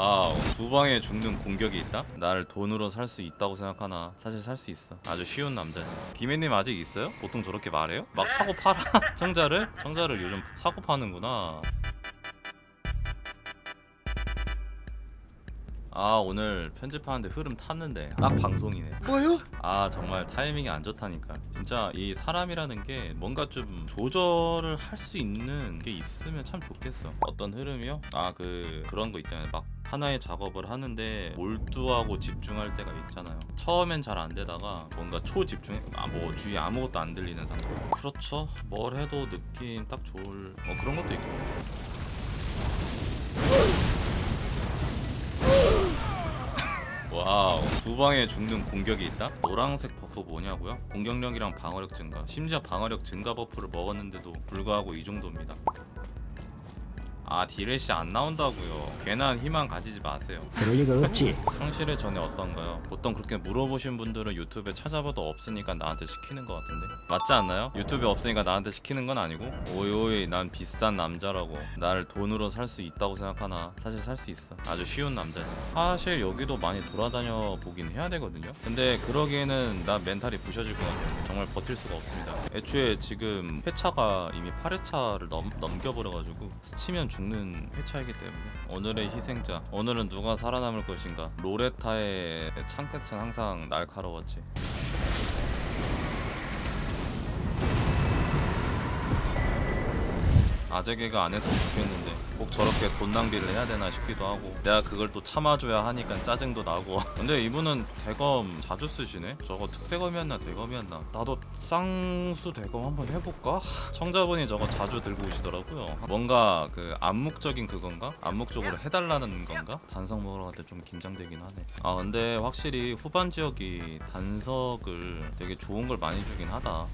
와우 두 방에 죽는 공격이 있다? 나를 돈으로 살 수 있다고 생각하나 사실 살 수 있어 아주 쉬운 남자지 김혜님 아직 있어요? 보통 저렇게 말해요? 막 사고 팔아? 청자를? 청자를 요즘 사고 파는구나 아 오늘 편집하는데 흐름 탔는데 딱 방송이네. 뭐요? 아 정말 타이밍이 안 좋다니까. 진짜 이 사람이라는 게 뭔가 좀 조절을 할 수 있는 게 있으면 참 좋겠어. 어떤 흐름이요? 아 그 그런 거 있잖아요. 막 하나의 작업을 하는데 몰두하고 집중할 때가 있잖아요. 처음엔 잘 안 되다가 뭔가 초집중 아 뭐 주위에 아무것도 안 들리는 상태. 그렇죠. 뭘 해도 느낌 딱 좋을 뭐 그런 것도 있고 와우 두 방에 죽는 공격이 있다? 노란색 buff 뭐냐고요? 공격력이랑 방어력 증가 심지어 방어력 증가 buff를 먹었는데도 불구하고 이 정도입니다 아 DLC 안 나온다고요. 괜한 희망 가지지 마세요. 그럴 리가 없지. 상실의 전회 어떤가요? 보통 그렇게 물어보신 분들은 유튜브에 찾아봐도 없으니까 나한테 시키는 것 같은데? 맞지 않나요? 유튜브에 없으니까 나한테 시키는 건 아니고? 오이 난 비싼 남자라고. 나를 돈으로 살 수 있다고 생각하나? 사실 살 수 있어. 아주 쉬운 남자지. 사실 여기도 많이 돌아다녀 보긴 해야 되거든요? 근데 그러기에는 나 멘탈이 부셔질 것 같아요. 정말 버틸 수가 없습니다. 애초에 지금 회차가 이미 8회차를 넘, 넘겨버려가지고 스치면 죽는 회차이기 때문에 오늘의 희생자 오늘은 누가 살아남을 것인가? 로레타의 창끝은 항상 날카로웠지 아재개가 안 했으면 좋겠는데 꼭 저렇게 돈 낭비를 해야 되나 싶기도 하고 내가 그걸 또 참아줘야 하니까 짜증도 나고. 근데 이분은 대검 자주 쓰시네? 저거 특대검이었나 대검이었나? 나도 쌍수 대검 한번 해볼까? 청자분이 저거 자주 들고 오시더라고요. 뭔가 그 암묵적인 그건가? 암묵적으로 해달라는 건가? 단석 먹으러 갈 때 좀 긴장되긴 하네. 아 근데 확실히 후반 지역이 단석을 되게 좋은 걸 많이 주긴 하다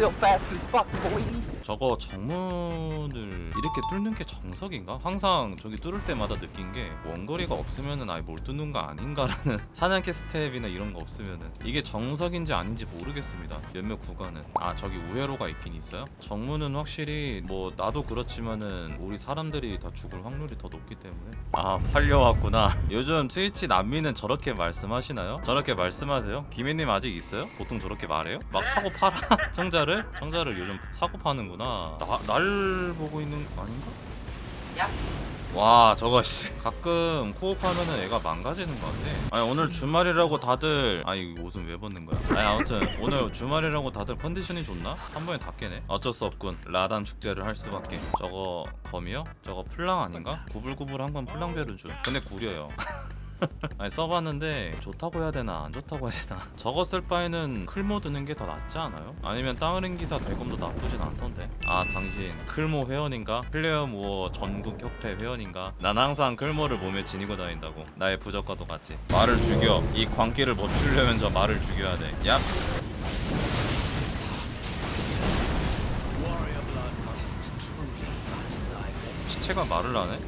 Still fast as fuck, boy. 저거 정문을 이렇게 뚫는 게 정석인가? 항상 저기 뚫을 때마다 느낀 게 원거리가 없으면은 아예 뭘 뚫는 거 아닌가라는 사냥개 스텝이나 이런 거 없으면은 이게 정석인지 아닌지 모르겠습니다 몇몇 구간은 아 저기 우회로가 있긴 있어요? 정문은 확실히 뭐 나도 그렇지만은 우리 사람들이 다 죽을 확률이 더 높기 때문에 아 팔려왔구나 요즘 트위치 난민은 저렇게 말씀하시나요? 저렇게 말씀하세요? 김혜님 아직 있어요? 보통 저렇게 말해요? 막 사고 팔아? 청자를? 청자를 요즘 사고 파는구나 나, 날 보고 있는 거 아닌가? 와 저거 씨. 가끔 co-op하면은 애가 망가지는 것 같아. 아니 오늘 주말이라고 다들 아니 이 옷은 왜 벗는 거야? 아니 아무튼 오늘 주말이라고 다들 컨디션이 좋나? 한 번에 다 깨네. 어쩔 수 없군. 라단 축제를 할 수밖에. 저거 검이요? 저거 플랑 아닌가? 구불구불한 건 플랑베르주 근데 구려요 아니 써봤는데 좋다고 해야 되나 안 좋다고 해야 되나 저거 쓸 바에는 클모 드는 게 더 낫지 않아요? 아니면 땅을인 기사 대검도 나쁘진 않던데 아 당신 클모 회원인가? 클레이모어 전국 협회 회원인가? 난 항상 클모를 몸에 지니고 다닌다고 나의 부적과도 같지 말을 죽여 이 광기를 멈추려면 저 말을 죽여야 돼 얍! 시체가 말을 하네?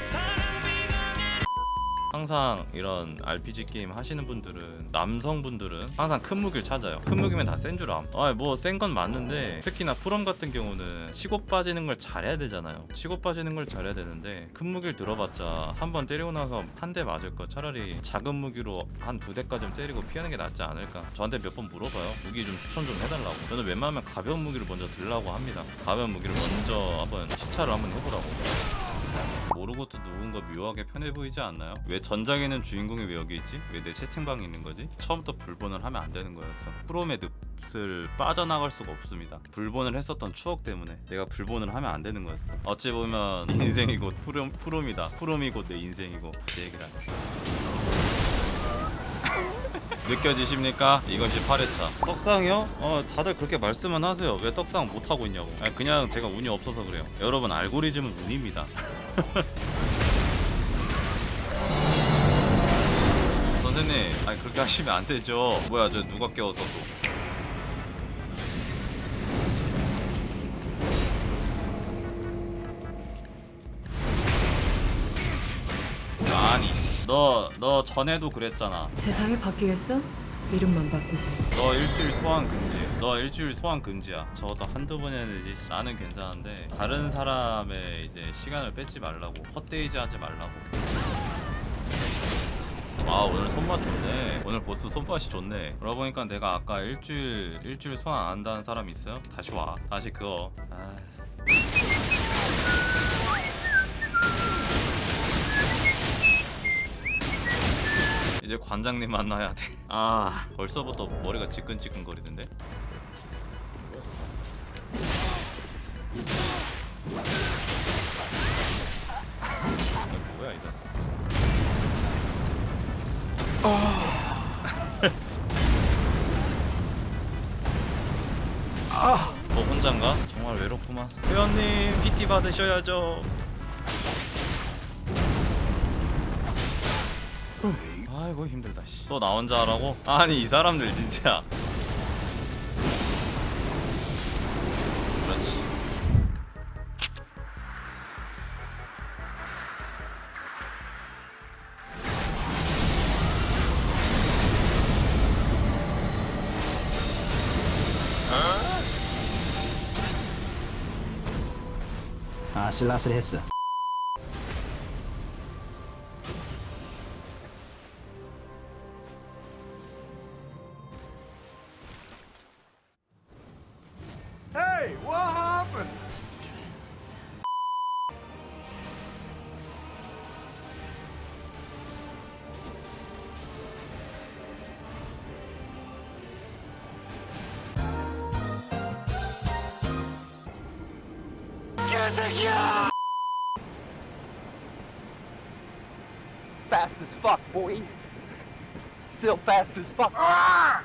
항상 이런 RPG 게임 하시는 분들은 남성분들은 항상 큰 무기를 찾아요. 큰 무기면 다 센 줄 암. 아뭐 센 건 맞는데 특히나 프롬 같은 경우는 치고 빠지는 걸 잘해야 되잖아요. 치고 빠지는 걸 잘해야 되는데 큰 무기를 들어봤자 한 번 때리고 나서 한 대 맞을 거 차라리 작은 무기로 한 두 대까지 때리고 피하는 게 낫지 않을까. 저한테 몇 번 물어봐요. 무기 좀 추천 좀 해달라고. 저는 웬만하면 가벼운 무기를 먼저 들라고 합니다. 가벼운 무기를 먼저 한번 시차를 한번 해보라고 모르고도 누군가 묘하게 편해 보이지 않나요? 왜 전작에는 주인공이 왜 여기 있지? 왜 내 채팅방에 있는 거지? 처음부터 불본을 하면 안 되는 거였어 프롬의 늪을 빠져나갈 수가 없습니다 불본을 했었던 추억 때문에 내가 불본을 하면 안 되는 거였어 어찌 보면 인생이 곧 프롬, 프롬이다 프롬이 곧 내 인생이고 제 얘기를 느껴지십니까? 이것이 8회차 떡상이요? 어 다들 그렇게 말씀은 하세요 왜 떡상 못하고 있냐고 아니, 그냥 제가 운이 없어서 그래요 여러분 알고리즘은 운입니다 선생님 아니 그렇게 하시면 안 되죠. 뭐야 저 누가 깨웠어 또. 아니 너 너 전에도 그랬잖아. 세상이 바뀌겠어? 이름만 바꾸지. 너 일주일 소환 금지. 너 일주일 소환 금지야. 저것도 한두 번 해야 되지. 나는 괜찮은데 다른 사람의 이제 시간을 뺏지 말라고. 헛되이 하지 말라고. 아 오늘 손맛 좋네. 오늘 보스 손맛이 좋네. 그러고 보니까 내가 아까 일주일 일주일 소환 안 한다는 사람 있어요? 다시 와. 다시 그거. 아. 이제 관장님 만나야 돼. 아 벌써부터 머리가 지끈지끈거리는데. 뭐야 이거? 너 혼잔가? 정말 외롭구만. 회원님 PT 받으셔야죠. 아이고 힘들다 씨. 또 나 혼자 하라고? 아니 이 사람들 진짜. 그렇지. 아슬아슬했어. Hey, what happened? Fast as fuck, boy. Still fast as fuck. Ah!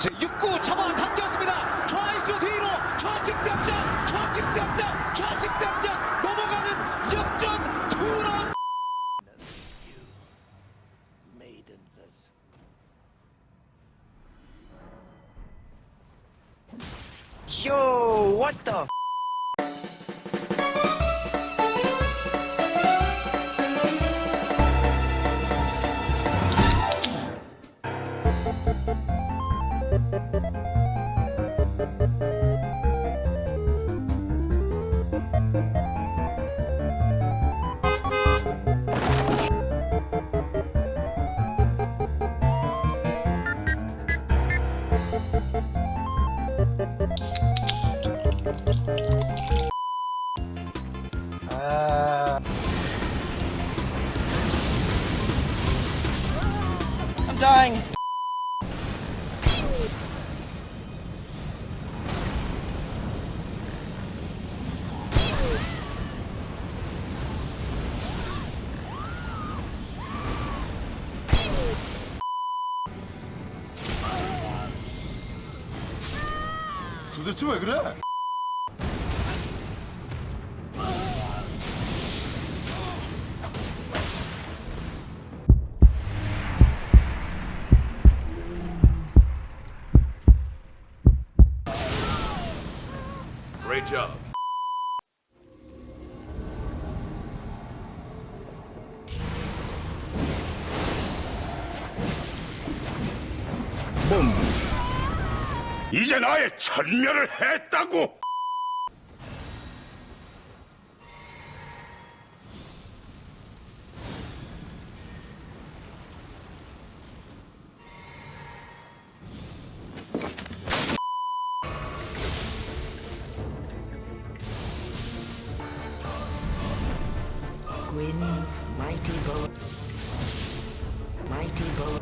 제 6구 잡아 당겼습니다. 좌익수 뒤로 좌측 당장, 좌측 당장, 좌측 당장 넘어가는 역전 투런. Yo, what the? Dying. 도대체 왜 그래? Great job. 이제 나의 천멸을 했다고! Mighty bow. Mighty bow.